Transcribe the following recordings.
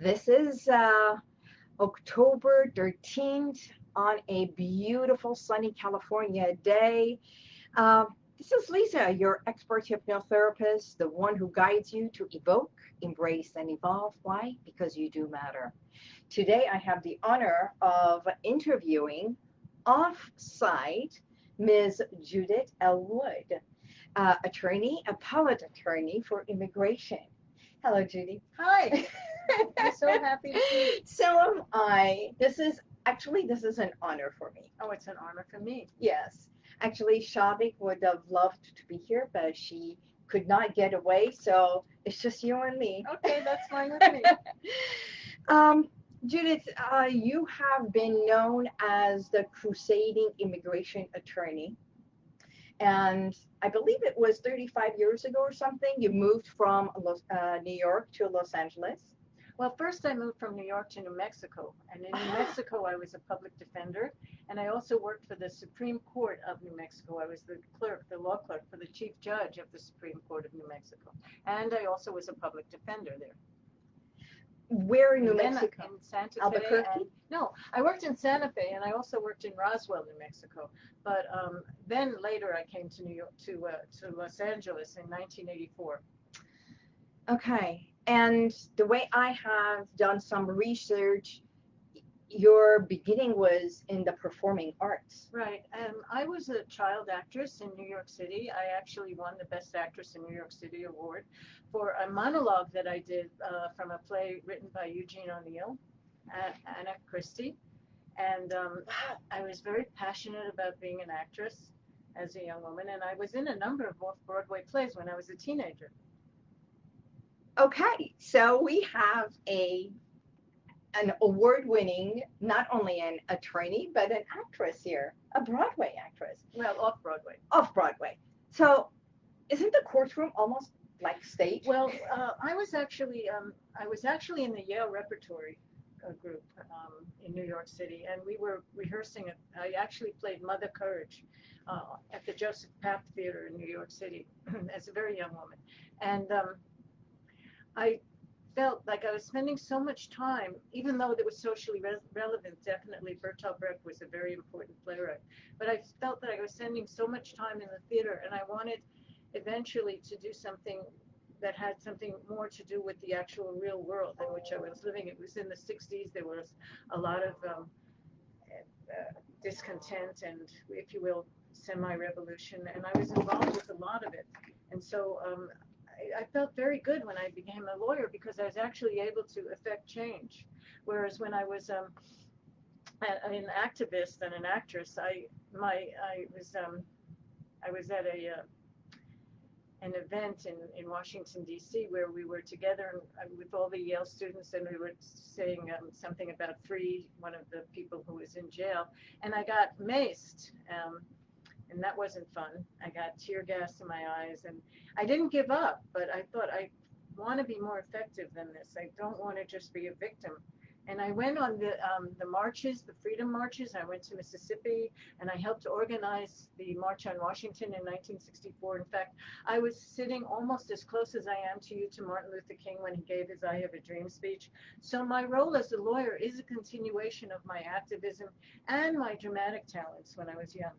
Talk with Lisa. This is uh, October 13th on a beautiful sunny California day. Uh, this is Lisa, your expert hypnotherapist, the one who guides you to evoke, embrace, and evolve. Why? Because you do matter. Today, I have the honor of interviewing off-site Ms. Judith L. Wood, uh, attorney, appellate attorney for immigration. Hello, Judy. Hi. I'm so happy to see you. So am I. This is actually this is an honor for me. Oh, it's an honor for me. Yes. Actually, Shavik would have loved to be here, but she could not get away. So it's just you and me. Okay, that's fine with me. um, Judith, uh, you have been known as the crusading immigration attorney. And I believe it was 35 years ago or something, you moved from Los, uh, New York to Los Angeles. Well, first I moved from New York to New Mexico. And in New Mexico, I was a public defender. And I also worked for the Supreme Court of New Mexico. I was the clerk, the law clerk for the chief judge of the Supreme Court of New Mexico. And I also was a public defender there. Where in New then Mexico? In Santa Fe. Albuquerque? and- no, I worked in Santa Fe and I also worked in Roswell, New Mexico. But um, then later I came to New York, to, uh, to Los Angeles in 1984. Okay. And the way I have done some research, your beginning was in the performing arts. Right. Um, I was a child actress in New York City. I actually won the Best Actress in New York City award for a monologue that I did uh, from a play written by Eugene O'Neill, Anna Christie. And um, I was very passionate about being an actress as a young woman. And I was in a number of off Broadway plays when I was a teenager. Okay, so we have a an award-winning, not only an attorney, but an actress here, a Broadway actress, Well, off Broadway. off Broadway. So isn't the courtroom almost like stage? Well, uh, I was actually um, I was actually in the Yale Repertory uh, group um, in New York City, and we were rehearsing. it. I actually played Mother Courage uh, at the Joseph Papp Theater in New York City as a very young woman, and um, I felt like I was spending so much time, even though it was socially re- relevant. Definitely, Bertolt Brecht was a very important playwright, but I felt that I was spending so much time in the theater, and I wanted eventually to do something that had something more to do with the actual real world in which I was living. It was in the 60s. There was a lot of um, uh, discontent and, if you will, semi-revolution, and I was involved with a lot of it. And so um, I, felt very good when I became a lawyer because I was actually able to affect change. Whereas when I was um, an activist and an actress, I my I was um, I was at a uh, an event in, in Washington D.C. where we were together uh, with all the Yale students and we were saying um, something about free one of the people who was in jail and I got maced um, and that wasn't fun. I got tear gas in my eyes and I didn't give up, but I thought I want to be more effective than this. I don't want to just be a victim. And I went on the um, the marches, the freedom marches. I went to Mississippi and I helped organize the March on Washington in 1964. In fact, I was sitting almost as close as I am to you to Martin Luther King when he gave his I Have a Dream speech. So my role as a lawyer is a continuation of my activism and my dramatic talents when I was young.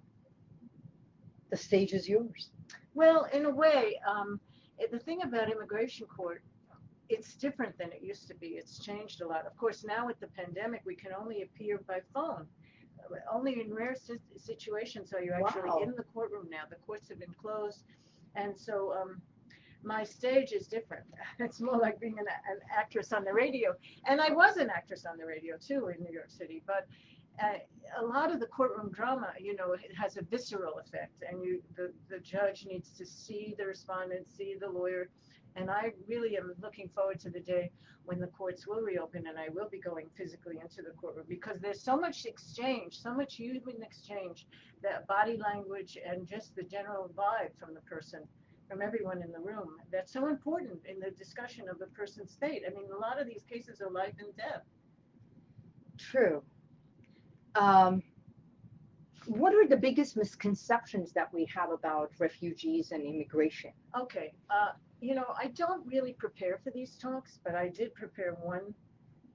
The stage is yours. Well, in a way, um, the thing about immigration court, it's different than it used to be. It's changed a lot. Of course, now with the pandemic, we can only appear by phone. Uh, Only in rare situations are you actually Wow. in the courtroom now. The courts have been closed, and so um, my stage is different. It's more like being an, an actress on the radio, and I was an actress on the radio too in New York City. But uh, a lot of the courtroom drama, you know, it has a visceral effect, and you the, the judge needs to see the respondent, see the lawyer, and I really am looking forward to the day when the courts will reopen and I will be going physically into the courtroom because there's so much exchange, so much human exchange, that body language and just the general vibe from the person, from everyone in the room. That's so important in the discussion of the person's fate. I mean, a lot of these cases are life and death. True. Um, what are the biggest misconceptions that we have about refugees and immigration? Okay. Uh, you know, I don't really prepare for these talks, but I did prepare one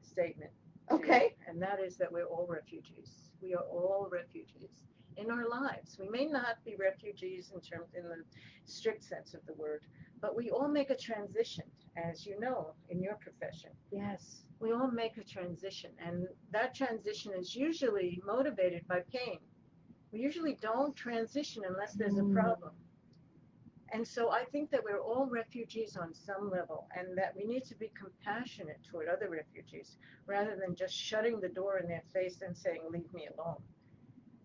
statement. Okay. And that is that we're all refugees. We are all refugees in our lives. We may not be refugees in terms in the strict sense of the word, but we all make a transition, as you know, in your profession. Yes. We all make a transition, and that transition is usually motivated by pain. We usually don't transition unless there's a Mm. problem. And so I think that we're all refugees on some level, and that we need to be compassionate toward other refugees rather than just shutting the door in their face and saying, Leave me alone.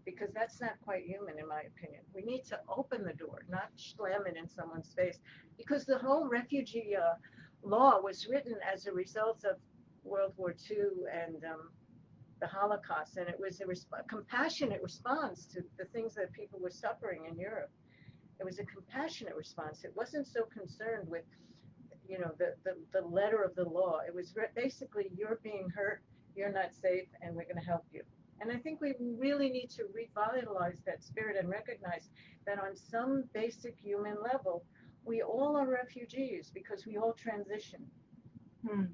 Because that's not quite human, in my opinion. We need to open the door, not slam it in someone's face. Because the whole refugee uh, law was written as a result of World War II and um, the Holocaust, and it was a resp- compassionate response to the things that people were suffering in Europe. It was a compassionate response. It wasn't so concerned with, you know, the, the, the letter of the law. It was re- basically you're being hurt, you're not safe, and we're going to help you. And I think we really need to revitalize that spirit and recognize that on some basic human level, we all are refugees because we all transition. Hmm.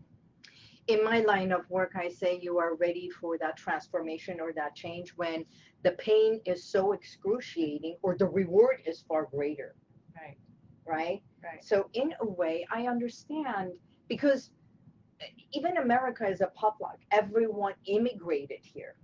In my line of work, I say you are ready for that transformation or that change when the pain is so excruciating or the reward is far greater, Right, right? right. So, in a way, I understand because even America is a potluck. Everyone immigrated here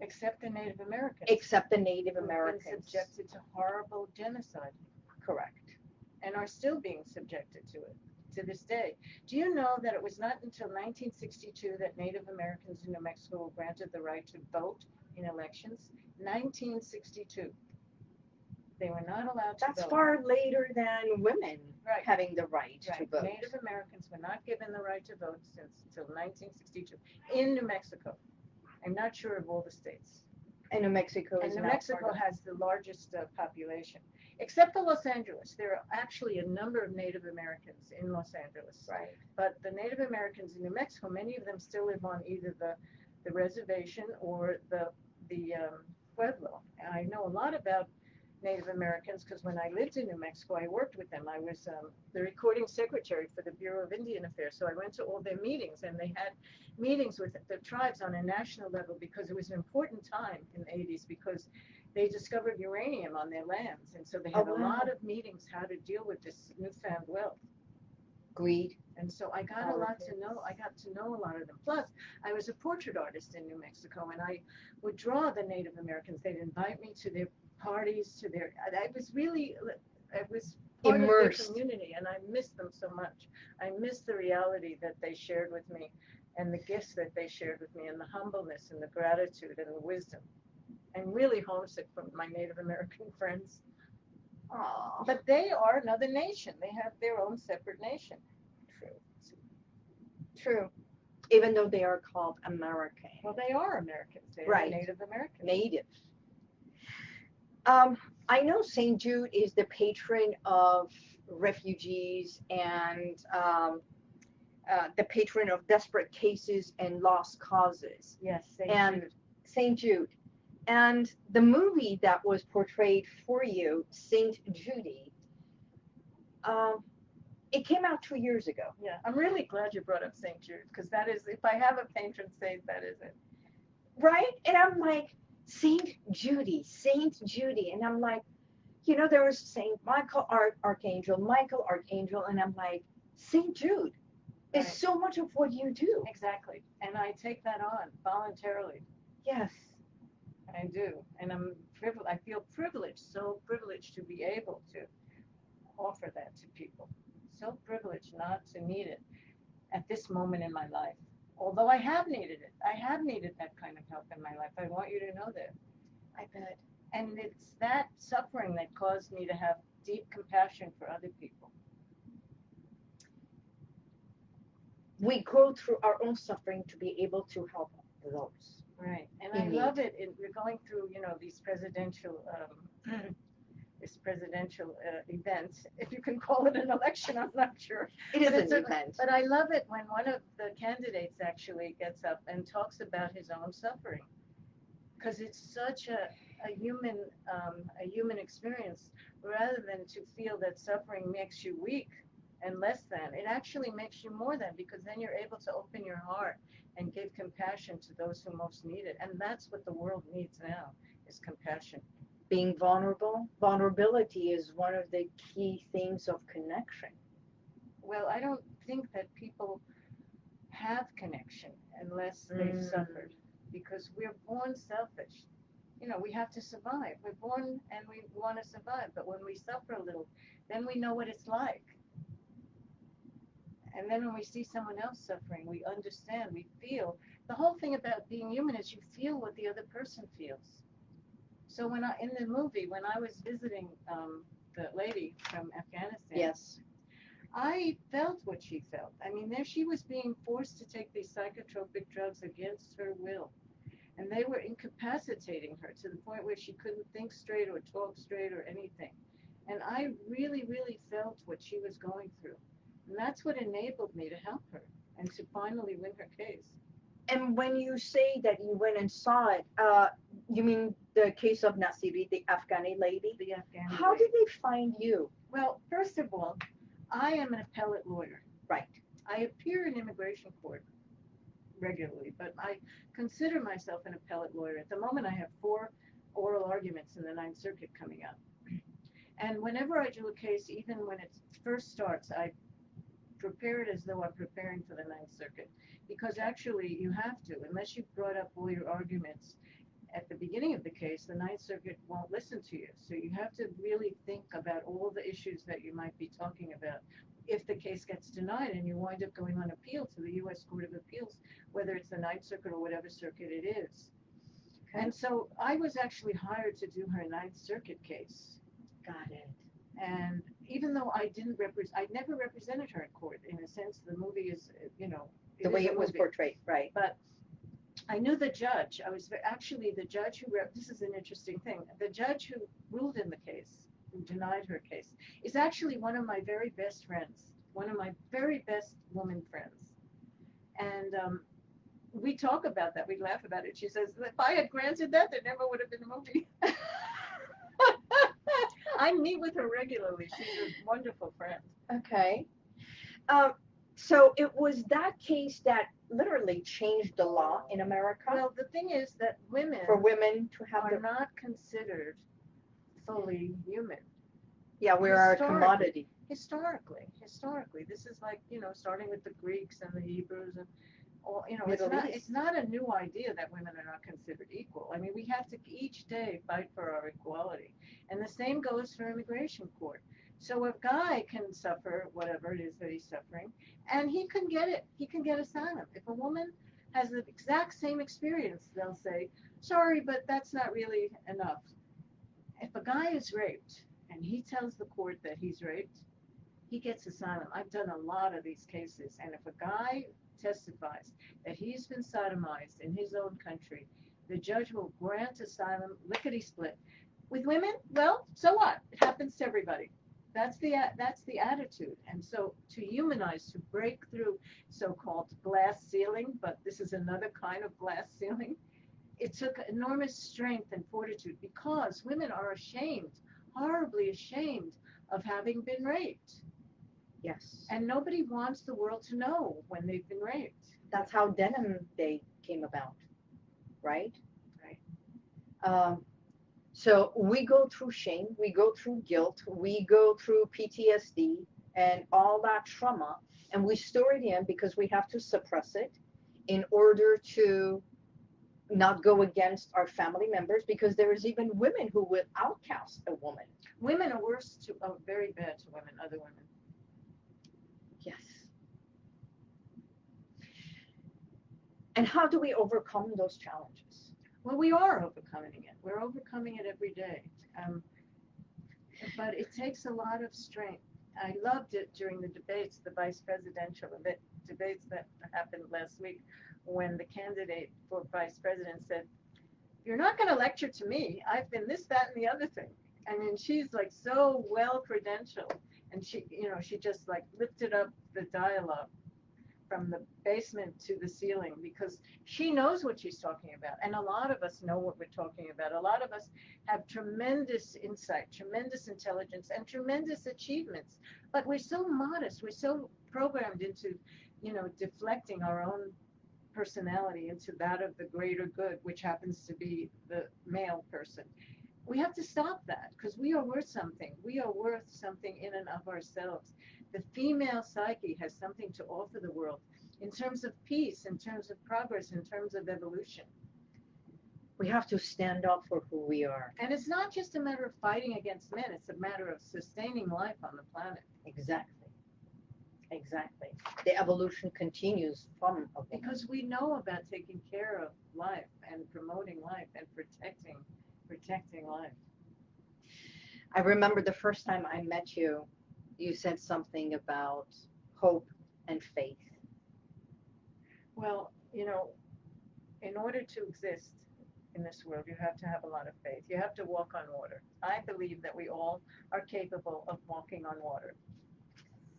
Except the Native Americans. except the Native who've been Americans. subjected to horrible genocide Correct. and are still being subjected to it to this day. Do you know that it was not until 1962 that Native Americans in New Mexico were granted the right to vote in elections? 1962. They were not allowed to That's vote. far later than women Right. having the right, to Right. vote. Native Americans were not given the right to vote since until 1962 in New Mexico. I'm not sure of all the states. And New Mexico And is New now Mexico part of- has the largest uh, population, except for Los Angeles. There are actually a number of Native Americans in Los Angeles. Right. But the Native Americans in New Mexico, many of them still live on either the, the reservation or the, the um, Pueblo. And I know a lot about Native Americans because when I lived in New Mexico, I worked with them. I was um, the recording secretary for the Bureau of Indian Affairs. So I went to all their meetings and they had meetings with the tribes on a national level because it was an important time in the 80s because they discovered uranium on their lands. And so they Oh, had a lot of meetings how to deal with this newfound wealth. Greed. And so I got a lot to know. I got to know a lot of them. Plus, I was a portrait artist in New Mexico, and I would draw the Native Americans. They'd invite me to their parties, to their. I was really, I was part Immersed. of their community, and I missed them so much. I missed the reality that they shared with me, and the gifts that they shared with me, and the humbleness, and the gratitude, and the wisdom. I'm really homesick for my Native American friends. Aw. But they are another nation. They have their own separate nation. True. True. Even though they are called American. Well, they are Americans. They are Right. Native Americans. Native. Um, I know St. Jude is the patron of refugees and um, uh, the patron of desperate cases and lost causes. Yes, St. And- Jude. St. Jude. And the movie that was portrayed for you, St. Judy, um, it came out two years ago. Yeah, I'm really glad you brought up St. Jude because that is, if I have a patron saint, that is it. right? And I'm like, Saint Judy, Saint Judy, and I'm like, you know, there was Saint Michael Arch- Archangel, Michael Archangel, and I'm like, Saint Jude is Right. so much of what you do. Exactly. And I take that on voluntarily. Yes, I do. And I'm privileged. I feel privileged, so privileged to be able to offer that to people. So privileged not to need it at this moment in my life. Although I have needed it. I have needed that kind of help in my life. I want you to know that. I bet. And it's that suffering that caused me to have deep compassion for other people. We go through our own suffering to be able to help those. Right. And I love it. we're going through, you know, these presidential, um, this presidential uh, event. If you can call it an election, I'm not sure. It is an a- event. But I love it when one of the candidates actually gets up and talks about his own suffering. Because it's such a, a human, um, a human experience rather than to feel that suffering makes you weak. and less than. It actually makes you more than because then you're able to open your heart and give compassion to those who most need it. And that's what the world needs now is compassion. Being vulnerable, vulnerability is one of the key themes of connection. Well, I don't think that people have connection unless they've Mm. suffered because we're born selfish. You know, we have to survive. We're born and we want to survive, but when we suffer a little, then we know what it's like. And then when we see someone else suffering, we understand, we feel. The whole thing about being human is you feel what the other person feels. So when I in the movie, when I was visiting um, the lady from Afghanistan, Yes. I felt what she felt. I mean, there she was being forced to take these psychotropic drugs against her will. And they were incapacitating her to the point where she couldn't think straight or talk straight or anything. And I really, really felt what she was going through. And that's what enabled me to help her and to finally win her case. And when you say that you went and saw it, uh, you mean the case of Nasiri, the Afghani lady? The Afghan. How lady. did they find you? Well, first of all, I am an appellate lawyer. Right. I appear in immigration court regularly, but I consider myself an appellate lawyer. At the moment, I have four oral arguments in the Ninth Circuit coming up. And whenever I do a case, even when it first starts, I prepare it as though I'm preparing for the Ninth Circuit. Because actually, you have to, unless you've brought up all your arguments at the beginning of the case, the Ninth Circuit won't listen to you. So you have to really think about all the issues that you might be talking about if the case gets denied and you wind up going on appeal to the U.S. Court of Appeals, whether it's the Ninth Circuit or whatever circuit it is. And so I was actually hired to do her Ninth Circuit case. Got it. And even though I didn't represent, I never represented her in court. In a sense, the movie is, you know, The way it was movie. portrayed, right? But I knew the judge. I was actually the judge who, rep- this is an interesting thing. The judge who ruled in the case, who denied her case, is actually one of my very best friends, one of my very best woman friends. And um, we talk about that. We laugh about it. She says, if I had granted that, there never would have been a movie. I meet with her regularly. She's a wonderful friend. Okay. Um, so it was that case that literally changed the law in America Well, the thing is that women for women to have are the. not considered fully human. Yeah, we are a commodity. historically historically this is like you know starting with the greeks and the hebrews and all you know Middle it's not East. it's not a new idea that women are not considered equal. I mean we have to each day fight for our equality. And the same goes for immigration court. So a guy can suffer whatever it is that he's suffering and he can get it. He can get asylum. If a woman has the exact same experience they'll say sorry but that's not really enough. If a guy is raped and he tells the court that he's raped he gets asylum. I've done a lot of these cases, and if a guy testifies that he's been sodomized in his own country, the judge will grant asylum lickety split. With women, well, so what? It happens to everybody. That's the that's the attitude, and so to humanize, to break through so-called glass ceiling, but this is another kind of glass ceiling. It took enormous strength and fortitude because women are ashamed, horribly ashamed of having been raped. Yes. And nobody wants the world to know when they've been raped. That's how Denim Day came about, right? Right. Um, so we go through shame, we go through guilt, we go through PTSD and all that trauma, and we store it in because we have to suppress it in order to not go against our family members because there is even women who will outcast a woman. Women are worse to, are very bad to women, other women. Yes. And how do we overcome those challenges? Well, we are overcoming it. We're overcoming it every day. Um, but it takes a lot of strength. I loved it during the debates, the vice presidential debates that happened last week, when the candidate for vice president said, "You're not going to lecture to me. I've been this, that, and the other thing." I mean, she's like so well credentialed, and she, you know, she just like lifted up the dialogue. From the basement to the ceiling because she knows what she's talking about. And a lot of us know what we're talking about. A lot of us have tremendous insight, tremendous intelligence, and tremendous achievements. But we're so modest, we're so programmed into, you know, deflecting our own personality into that of the greater good, which happens to be the male person. We have to stop that because we are worth something. We are worth something in and of ourselves. The female psyche has something to offer the world in terms of peace, in terms of progress, in terms of evolution. We have to stand up for who we are. And it's not just a matter of fighting against men, it's a matter of sustaining life on the planet. Exactly. Exactly. The evolution continues from. Because we know about taking care of life and promoting life and protecting protecting life. I remember the first time I met you, you said something about hope and faith. Well, you know, in order to exist in this world, you have to have a lot of faith. You have to walk on water. I believe that we all are capable of walking on water.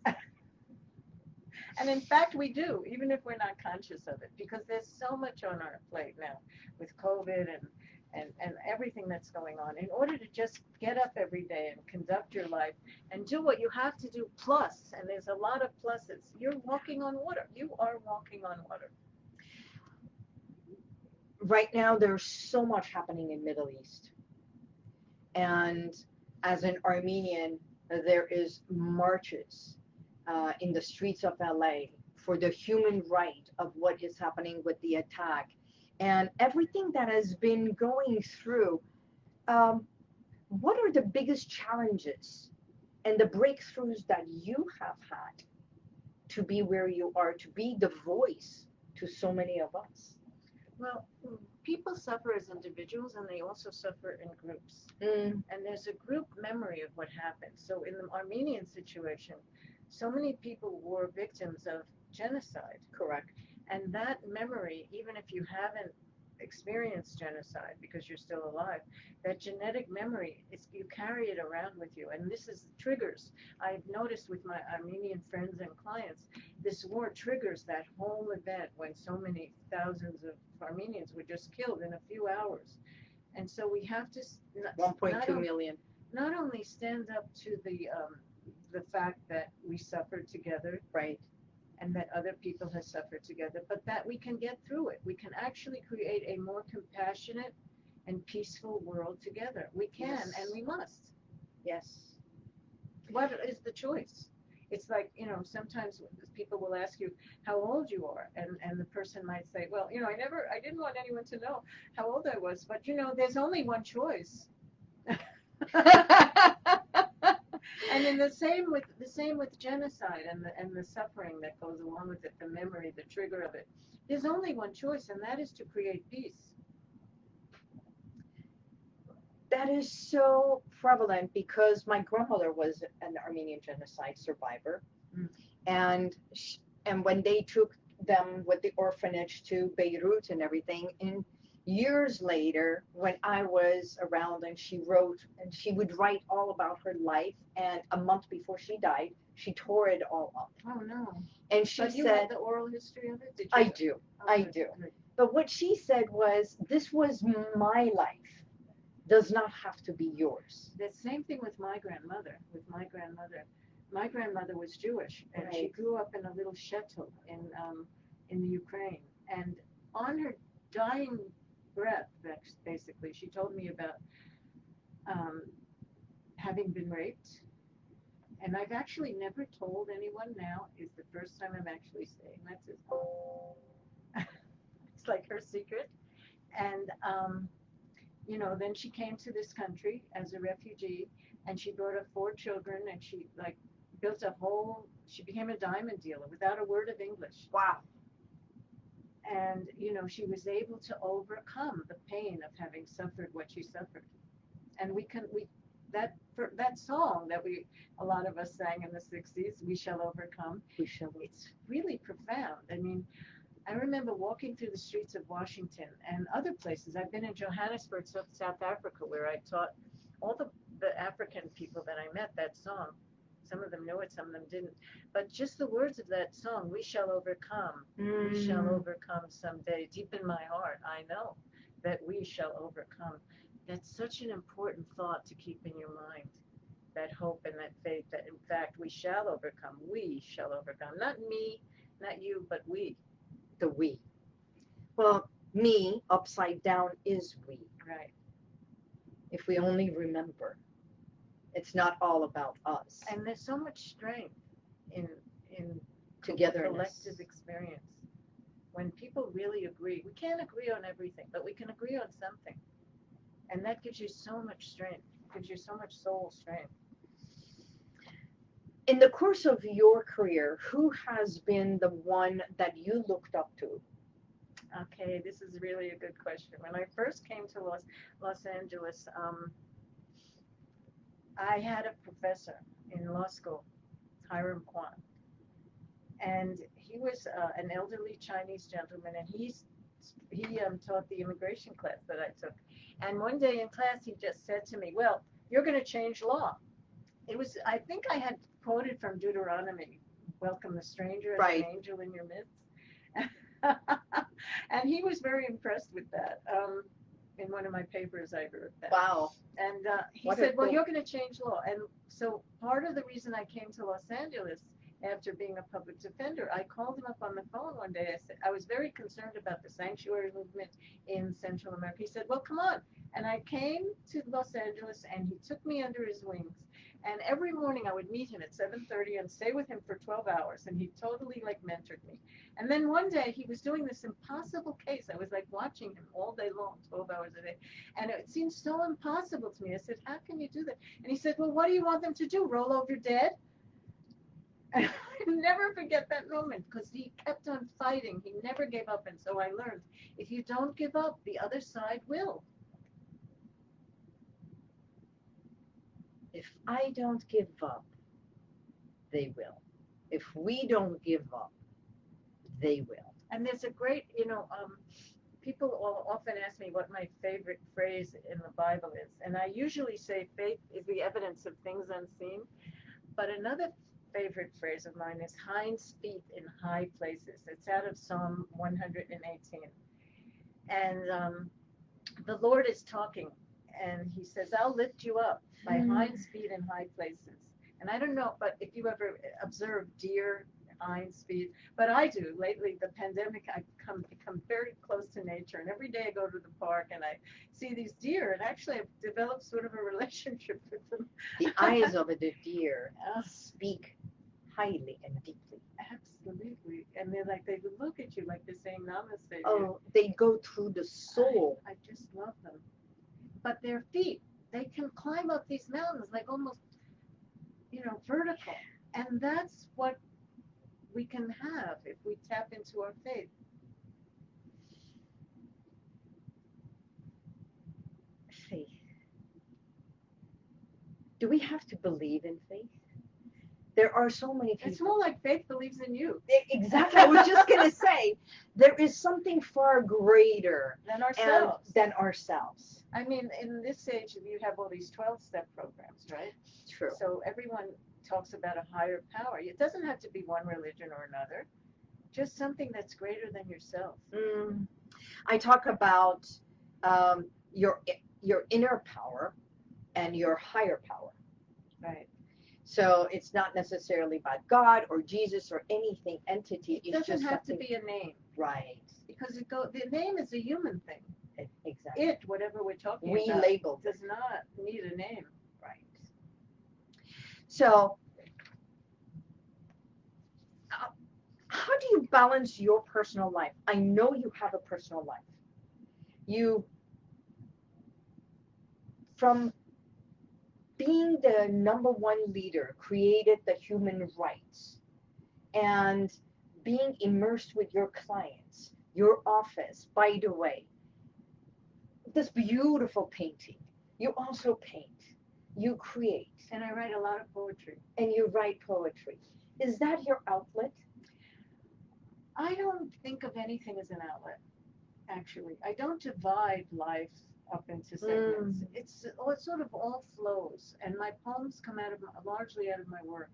and in fact, we do, even if we're not conscious of it, because there's so much on our plate now with COVID and and, and everything that's going on in order to just get up every day and conduct your life and do what you have to do plus and there's a lot of pluses. You're walking on water. You are walking on water. Right now there's so much happening in middle east. And as an armenian there is marches uh, in the streets of la for the human right of what is happening with the attack and everything that has been going through, um, what are the biggest challenges and the breakthroughs that you have had to be where you are, to be the voice to so many of us? Well, people suffer as individuals and they also suffer in groups. Mm. And there's a group memory of what happened. So in the Armenian situation, so many people were victims of genocide. Correct. And that memory, even if you haven't experienced genocide because you're still alive, that genetic memory is you carry it around with you. And this is triggers. I've noticed with my Armenian friends and clients, this war triggers that whole event when so many thousands of Armenians were just killed in a few hours. And so we have to not, 1.2 not, not only stand up to the um, the fact that we suffered together, Right. And that other people have suffered together, but that we can get through it. We can actually create a more compassionate and peaceful world together. We can Yes. and we must. Yes. What is the choice? It's like, you know, sometimes people will ask you how old you are, and, and the person might say, Well, you know, I never, I didn't want anyone to know how old I was, but you know, there's only one choice. and in the same with the same with genocide and the and the suffering that goes along with it, the memory, the trigger of it. There's only one choice, and that is to create peace. that is so prevalent because my grandmother was an Armenian genocide survivor, Mm. and sh- and when they took them with the orphanage to Beirut and everything, and years later, when I was around and she wrote and she would write all about her life, and a month before she died, she tore it all up, Oh no! and she But you said, the oral history of it. Did you? "I do." I do. But what she said was, "This was my life, does not have to be yours." The same thing with my grandmother. With my grandmother, my grandmother was Jewish, and she grew up in a little shtetl in um, in the Ukraine. And on her dying breath, basically, she told me about um, having been raped. And I've actually never told anyone. Now is the first time I'm actually saying that to it's like her secret. And um, you know, then she came to this country as a refugee, and she brought up four children, and she like built a whole. She became a diamond dealer without a word of English Wow. And you know she was able to overcome the pain of having suffered what she suffered. And we can we that for that song that we a lot of us sang in the 60s we shall overcome We shall. it's really profound. I mean i remember walking through the streets of washington and other places. I've been in johannesburg South, south africa where i taught all the, the african people that i met that song some of them knew it, some of them didn't. But just the words of that song, "We shall overcome." We shall Mm. overcome someday. Deep in my heart, I know that we shall overcome. That's such an important thought to keep in your mind. That hope and that faith that in fact we shall overcome. We shall overcome. Not me, not you, but we. the we. Well, me upside down is we. Right. If we only remember, it's not all about us. And there's so much strength in in Togetherness. collective experience. When people really agree, we can't agree on everything, but we can agree on something. And that gives you so much strength, gives you so much soul strength. In the course of your career, who has been the one that you looked up to? Okay, this is really a good question. When I first came to Los, Los Angeles, um, I had a professor in law school, Hiram Kwan. And he was uh, an elderly Chinese gentleman, and he's, he um, taught the immigration class that I took. And one day in class, he just said to me, Well, you're going to change law. It was, I think I had quoted from Deuteronomy Welcome the stranger as Right. an angel in your midst. and he was very impressed with that. Um, in one of my papers, I wrote that. Wow. And uh, he What said, "Well, you're going to change law." And so part of the reason I came to Los Angeles after being a public defender, I called him up on the phone one day. I said I was very concerned about the sanctuary movement in Central America. He said, "Well, come on." And I came to Los Angeles, and he took me under his wings. And every morning I would meet him at 7:30 and stay with him for 12 hours, and he totally like mentored me. And then one day he was doing this impossible case. I was like watching him all day long, 12 hours a day. And it seemed so impossible to me. I said, How can you do that? And he said, Well, what do you want them to do? Roll over dead? And I never forget that moment because he kept on fighting. He never gave up. And so I learned if you don't give up, the other side will. If I don't give up, they will. If we don't give up, they will. And there's a great, you know, um, people often ask me what my favorite phrase in the Bible is. And I usually say faith is the evidence of things unseen. But another favorite phrase of mine is hinds feet in high places. It's out of Psalm 118. And um, the Lord is talking, and He says, I'll lift you up by Mm. hinds feet in high places. And I don't know, but if you ever observe deer hinds speed, but I do. Lately, the pandemic, I've come become very close to nature, and every day I go to the park and I see these deer, and actually I've developed sort of a relationship with them. The eyes of a deer speak highly and deeply. absolutely, and they're like they look at you like they're saying namaste. Oh, they go through the soul. I, I just love them. But their feet, they can climb up these mountains like almost, you know, vertical. And that's what we can have if we tap into our faith. Faith. Do we have to believe in faith? There are so many people. It's more like faith believes in you Exactly. I was just going to say, there is something far greater than ourselves. than ourselves. I mean, in this age, you have all these 12 step programs, right? True. So everyone talks about a higher power. It doesn't have to be one religion or another, just something that's greater than yourself. Mm, I talk about um, your your inner power and your higher power. Right. So it's not necessarily about God or Jesus or anything entity. It it's doesn't just have to be a name right. because it go. The name is a human thing. E- Exactly. It, whatever we're talking we about, labeled it does not need a name. right. So, uh, how do you balance your personal life? I know you have a personal life. You, from being the number one leader, created the human rights, and being immersed with your clients, your office. By the way, this beautiful painting. You also paint. You create And I write a lot of poetry. and you write poetry. Is that your outlet? I don't think of anything as an outlet. Actually, I don't divide life up into segments. Mm. It's oh, it sort of all flows, and my poems come out of my, largely out of my work.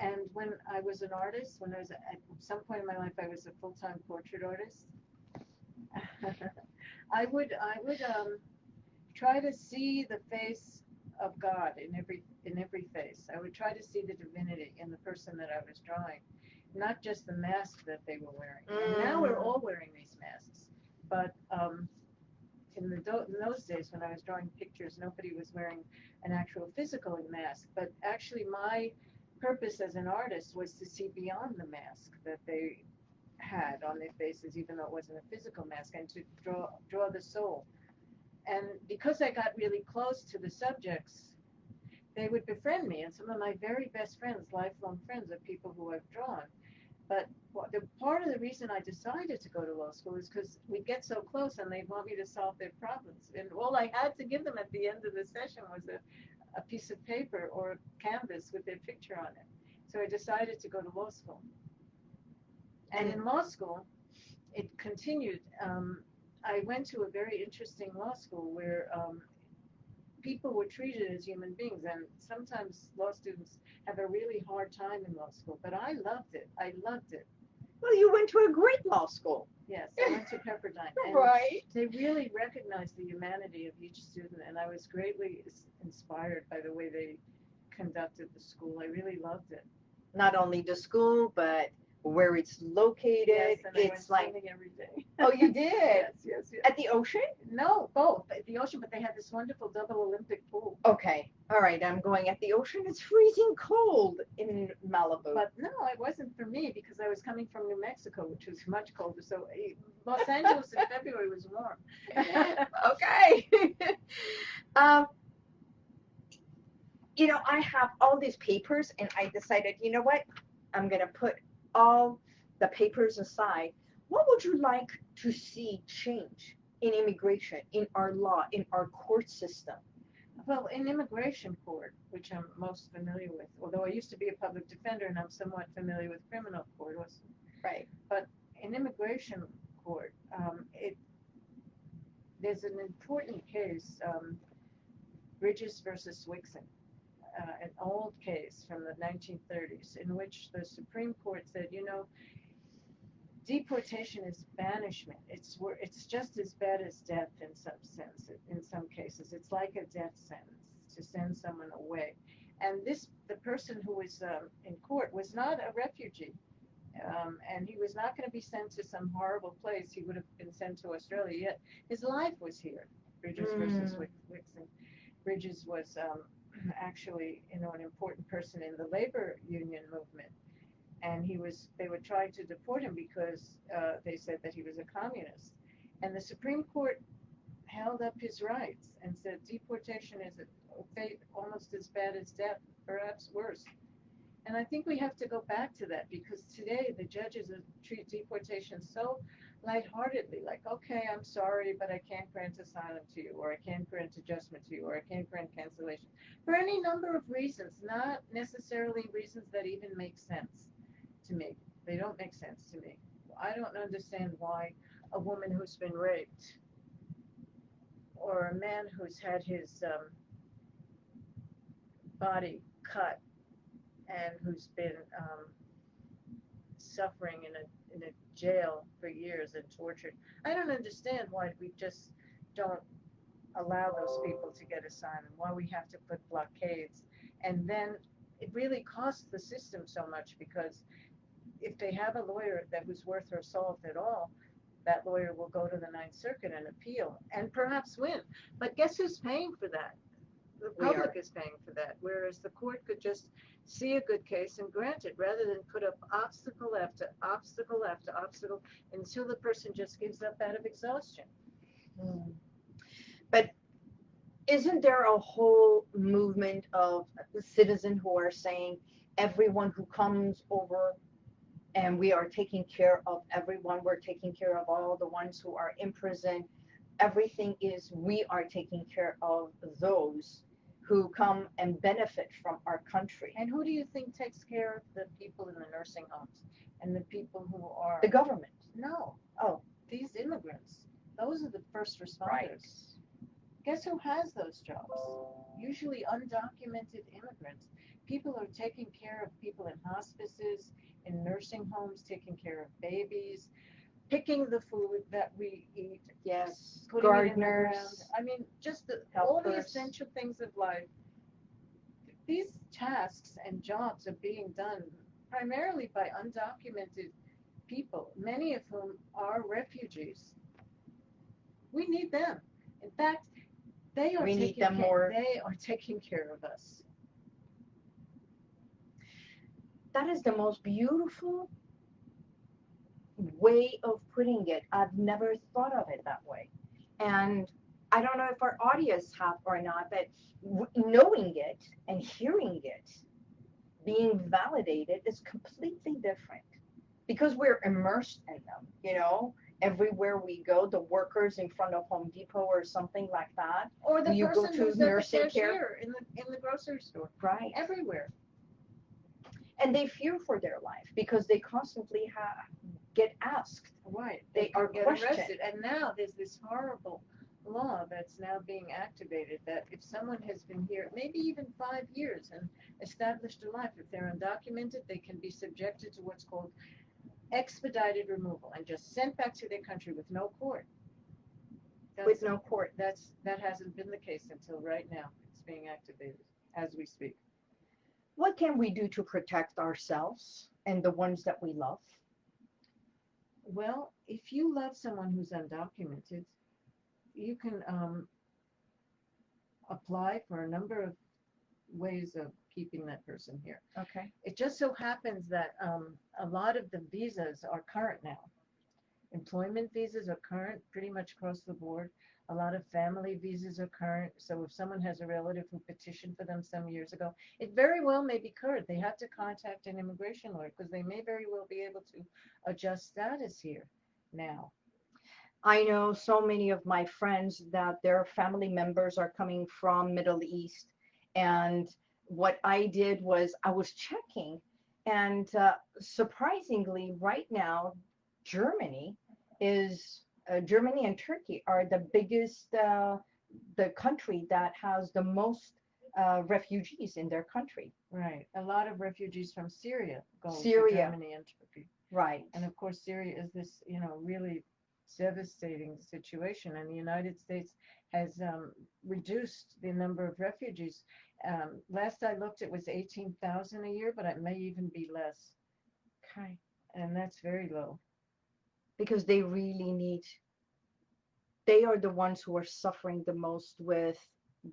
And when I was an artist, when I was at some point in my life, I was a full time portrait artist. I would I would um, try to see the face of God in every in every face. I would try to see the divinity in the person that I was drawing, not just the mask that they were wearing. And now we're Mm. all wearing these masks, but um, in the in those days when I was drawing pictures, nobody was wearing an actual physical mask. But actually, my purpose as an artist was to see beyond the mask that they had on their faces, even though it wasn't a physical mask, and to draw draw the soul. And because I got really close to the subjects, they would befriend me. And some of my very best friends, lifelong friends, are people who I've drawn. But the part of the reason I decided to go to law school is because we get so close and they want me to solve their problems. And all I had to give them at the end of the session was a, a piece of paper or a canvas with their picture on it. So I decided to go to law school. And in law school, it continued. Um, I went to a very interesting law school where um, people were treated as human beings, and sometimes law students have a really hard time in law school. But I loved it. I loved it. Well, you went to a great law school. Yes, I went to Pepperdine. And Right. They really recognized the humanity of each student, and I was greatly inspired by the way they conducted the school. I really loved it. Not only the school, but where it's located. Yes, it's like, every day. oh, you did? yes, yes, yes. At the ocean? No, both at the ocean, but they had this wonderful double Olympic pool. Okay. All right. I'm going at the ocean. It's freezing cold in Malibu. But no, it wasn't for me because I was coming from New Mexico, which was much colder. So eh, Los Angeles in February was warm. okay. um, you know, I have all these papers, and I decided, you know what? I'm gonna put all the papers aside. What would you like to see change in immigration, in our law, in our court system? Well, in immigration court, which I'm most familiar with, although I used to be a public defender and I'm somewhat familiar with criminal court, Right. But in immigration court, um, it there's an important case, um, Bridges versus Wixon, an old case from the 1930s, in which the Supreme Court said, you know, deportation is banishment. It's it's just as bad as death in some sense. In some cases, it's like a death sentence to send someone away. And this, the person who was um, in court was not a refugee um, and he was not going to be sent to some horrible place. He would have been sent to Australia. Yet his life was here. Bridges versus Mm. Wix- Wixon. Bridges was um, actually, you know, an important person in the labor union movement, and he was. They were trying to deport him because uh, they said that he was a communist, and the Supreme Court held up his rights and said deportation is a fate almost as bad as death, perhaps worse. And I think we have to go back to that because today the judges treat deportation so lightheartedly, like, okay, I'm sorry, but I can't grant asylum to you, or I can't grant adjustment to you, or I can't grant cancellation for any number of reasons, not necessarily reasons that even make sense to me. They don't make sense to me. I don't understand why a woman who's been raped or a man who's had his um, body cut and who's been um, suffering in a in a jail for years and tortured. I don't understand why we just don't allow those people to get asylum. Why we have to put blockades, and then it really costs the system so much because if they have a lawyer that was worth her salt at all, that lawyer will go to the Ninth Circuit and appeal and perhaps win. But guess who's paying for that? The We public is paying for that, whereas the court could just see a good case and grant it rather than put up obstacle after obstacle after obstacle until the person just gives up out of exhaustion. But isn't there a whole movement of citizens who are saying everyone who comes over and we are taking care of everyone, we're taking care of all the ones who are in prison. Everything is we are taking care of those who come and benefit from our country. And who do you think takes care of the people in the nursing homes and the people who are The government. no Oh. these immigrants Those are the first responders. Right. Guess who has those jobs? Usually undocumented immigrants. People are taking care of people in hospices, in nursing homes, taking care of babies, picking the food that we eat, Yes. putting it in the Gardeners. I mean, just the, all the Helpers. essential things of life. These tasks and jobs are being done primarily by undocumented people, many of whom are refugees. We need them. In fact, they are We need taking them ca- more. They are taking care of us. That is the most beautiful way of putting it. I've never thought of it that way. And I don't know if our audience have or not, but knowing it and hearing it being validated is completely different because we're immersed in them, you know, everywhere we go, the workers in front of Home Depot or something like that, Or the You go person to who's at the nursing care? in the in the grocery store. right? Everywhere. And they fear for their life because they constantly ha- get asked. Right. They could are get questioned. arrested. And now there's this horrible law that's now being activated that if someone has been here maybe even five years and established a life, if they're undocumented, they can be subjected to what's called expedited removal and just sent back to their country with no court. with That's, no court. that's that hasn't been the case until right now. It's being activated as we speak. What can we do to protect ourselves and the ones that we love? Well, if you love someone who's undocumented, you can um, apply for a number of ways of keeping that person here. Okay. It just so happens that um, a lot of the visas are current now. Employment visas are current pretty much across the board. A lot of family visas are current. So if someone has a relative who petitioned for them some years ago, it very well may be current. They have to contact an immigration lawyer because they may very well be able to adjust status here now. I know so many of my friends that their family members are coming from Middle East. And what I did was I was checking, and uh, surprisingly, right now, Germany is uh, Germany and Turkey are the biggest, uh, the country that has the most uh, refugees in their country. Right. A lot of refugees from Syria go Syria. to Germany and Turkey. Right. And of course, Syria is this, you know, really devastating situation. And the United States has um, reduced the number of refugees. Um, last I looked, it was 18,000 a year, but it may even be less. Okay. And that's very low. Because they really need they are the ones who are suffering the most with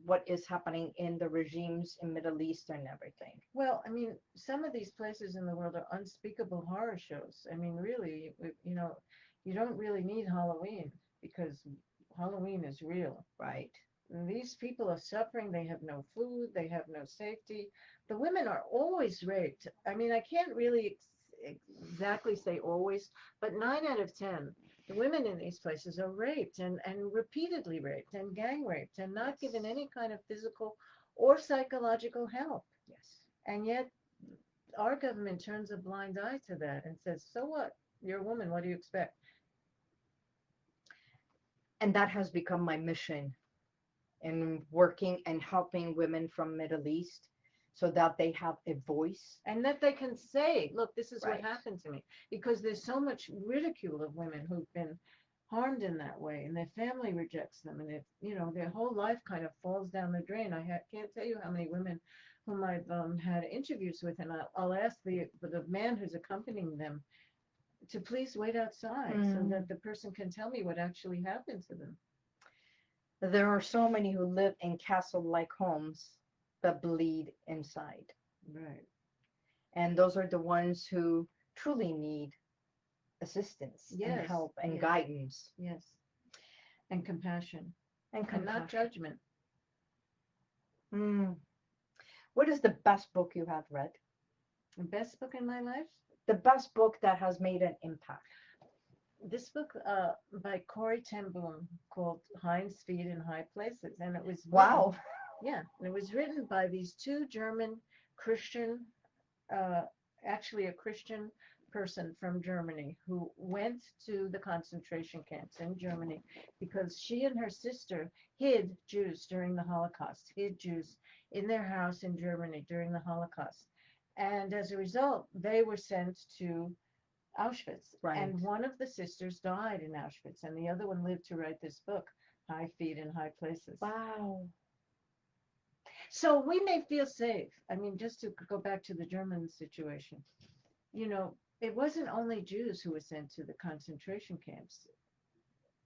what is happening in the regimes in middle east and everything Well, I mean, some of these places in the world are unspeakable horror shows. I mean, really, you know, you don't really need Halloween because Halloween is real. right And These people are suffering. They have no food. They have no safety. The women are always raped. I mean, I can't really exactly say always, but nine out of 10, the women in these places are raped and, and repeatedly raped and gang raped and not given any kind of physical or psychological help. yes And yet, our government turns a blind eye to that and says, so what? You're a woman. What do you expect? and that has become my mission in working and helping women from middle east so that they have a voice and that they can say, look, this is Right. what happened to me. Because there's so much ridicule of women who've been harmed in that way, and their family rejects them, and it, you know, their whole life kind of falls down the drain. I ha- can't tell you how many women whom I've um, had interviews with, and I'll, I'll ask the the man who's accompanying them to please wait outside so Mm. that the person can tell me what actually happened to them. there are so many who live in castle like homes but bleed inside Right. and those are the ones who truly need assistance and help and yes. guidance Yes. And compassion, and and not judgment. Mm. What is the best book you have read? The best book in my life The best book that has made an impact. this book uh, by Corrie Ten Boom called Hind's Feet in High Places, and it was Wow. Yeah, and it was written by these two German Christian, uh, actually a Christian person from Germany who went to the concentration camps in Germany because she and her sister hid Jews during the Holocaust, hid Jews in their house in Germany during the Holocaust. And as a result, they were sent to Auschwitz. Right. And one of the sisters died in Auschwitz, and the other one lived to write this book, High Feet in High Places. Wow. So we may feel safe. I mean, just to go back to the German situation, you know, it wasn't only Jews who were sent to the concentration camps.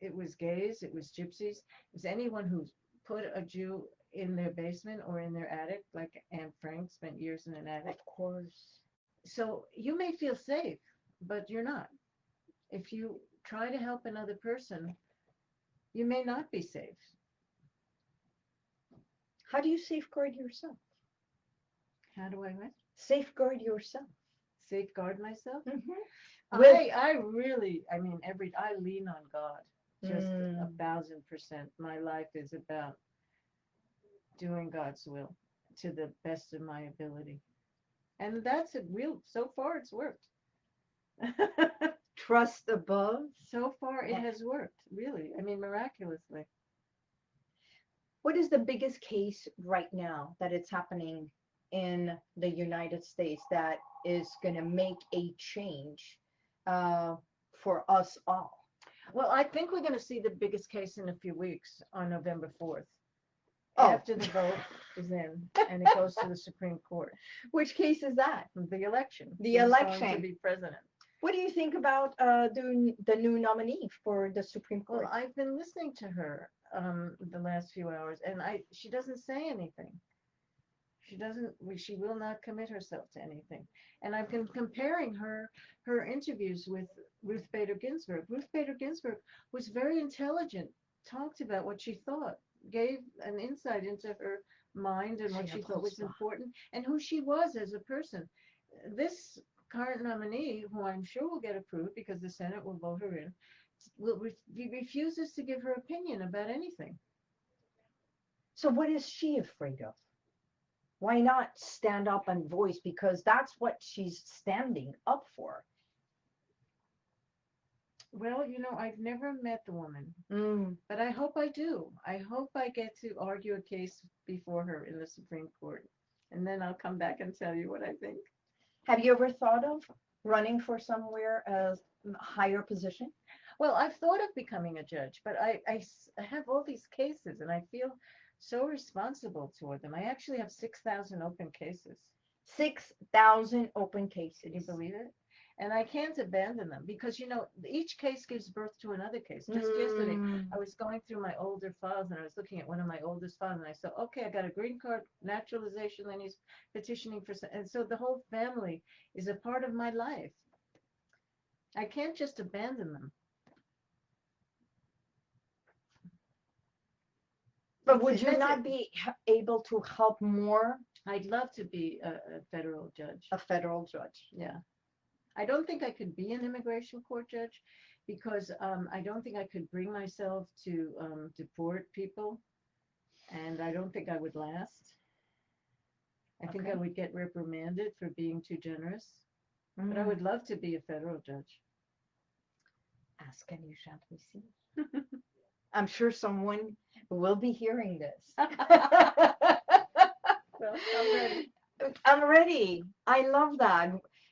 It was gays, it was gypsies, it was anyone who put a Jew in their basement or in their attic, like Anne Frank spent years in an attic. Of course. So you may feel safe, but you're not. If you try to help another person, you may not be safe. How do you safeguard yourself? How do I what? Safeguard yourself. safeguard myself? Mm-hmm. With- I, I really, I mean, every, I lean on God just a Mm. thousand percent. My life is about doing God's will to the best of my ability. And that's a real, so far it's worked. Trust above. so far it has worked, really. I mean, miraculously. What is the biggest case right now that it's happening in the United States that is going to make a change uh, for us all? Well, I think we're going to see the biggest case in a few weeks on November 4th. Oh. After the vote is in and it goes to the Supreme Court, Which case is that? the election. The going election. To be president. What do you think about uh, the, the new nominee for the Supreme Court? Well, I've been listening to her um, the last few hours, and I she doesn't say anything. She doesn't. we- She will not commit herself to anything. And I've been comparing her her interviews with Ruth Bader Ginsburg. Ruth Bader Ginsburg was very intelligent, talked about what she thought, gave an insight into her mind and what She she thought was upholds- important, and who she was as a person. This current nominee, who I'm sure will get approved because the Senate will vote her in, re- refuses to give her opinion about anything. So what is she afraid of? Why not stand up and voice? Because that's what she's standing up for. Well, you know, I've never met the woman, Mm. but I hope I do. I hope I get to argue a case before her in the Supreme Court, and then I'll come back and tell you what I think. Have you ever thought of running for somewhere as a higher position? Well, I've thought of becoming a judge, but I I have all these cases, and I feel so responsible toward them. I actually have 6,000 open cases. 6,000 open cases. Can you believe it? And I can't abandon them because, you know, each case gives birth to another case. Just yesterday, Mm. I was going through my older files and I was looking at one of my oldest files and I said, okay, I got a green card naturalization, and he's petitioning for, and so the whole family is a part of my life. I can't just abandon them. But would you not be able to help more I'd love to be a, a federal judge. a federal judge? Yeah. I don't think I could be an immigration court judge because um, I don't think I could bring myself to um, deport people. And I don't think I would last. I think I would get reprimanded for being too generous. But I Mm. would love to be a federal judge. Ask and you shall receive. I'm sure someone will be hearing this. Well, I'm ready. I'm ready. I love that.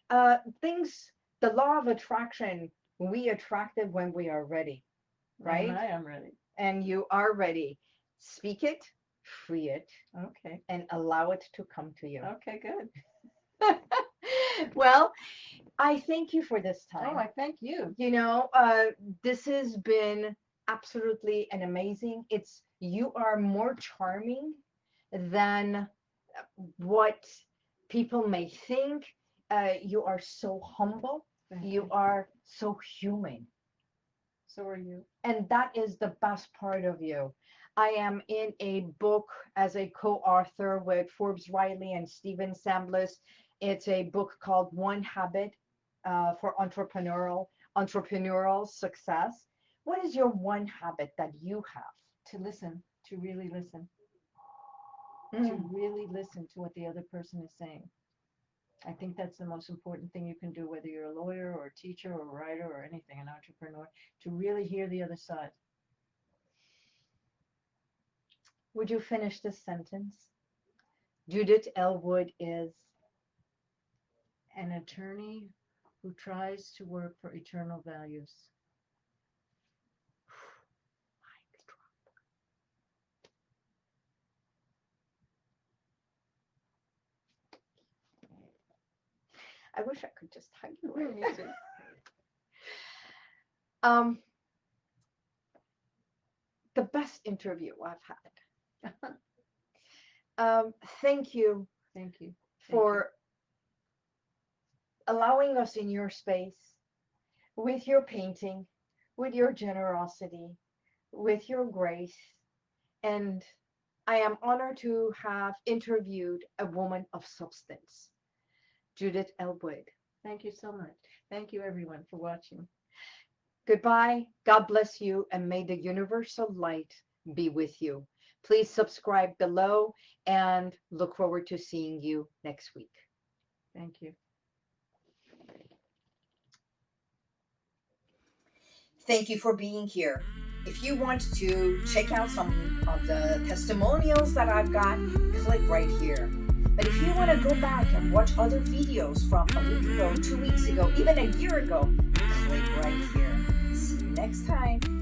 Uh, things, the law of attraction, we attract it when we are ready, right? And I am ready. And you are ready. Speak it, free it, Okay. and allow it to come to you. Okay, good. well, I thank you for this time. Oh, I thank you. you know, uh, this has been absolutely an amazing. It's you are more charming than uh, what people may think. Uh, you are so humble. You are so human. So are you. And that is the best part of you. I am in a book as a co-author with Forbes Riley and Steven Samblis. It's a book called One Habit uh, for Entrepreneurial Entrepreneurial Success. What is your one habit that you have? To listen, to really listen, Mm. to really listen to what the other person is saying. I think that's the most important thing you can do, whether you're a lawyer or a teacher or a writer or anything, an entrepreneur, to really hear the other side. Would you finish this sentence? Judith Elwood is An attorney who tries to work for eternal values. I wish I could just hug you right now. Um, the best interview I've had. um, thank you Thank you. Thank you. for allowing us in your space with your painting, with your generosity, with your grace. And I am honored to have interviewed a woman of substance, Judith Elwood. Thank you so much. Thank you, everyone, for watching. Goodbye. God bless you, and may the universal light be with you. Please subscribe below and look forward to seeing you next week. Thank you. Thank you for being here. If you want to check out some of the testimonials that I've got, click right here. But if you want to go back and watch other videos from a week ago, two weeks ago, even a year ago, click right here. See you next time.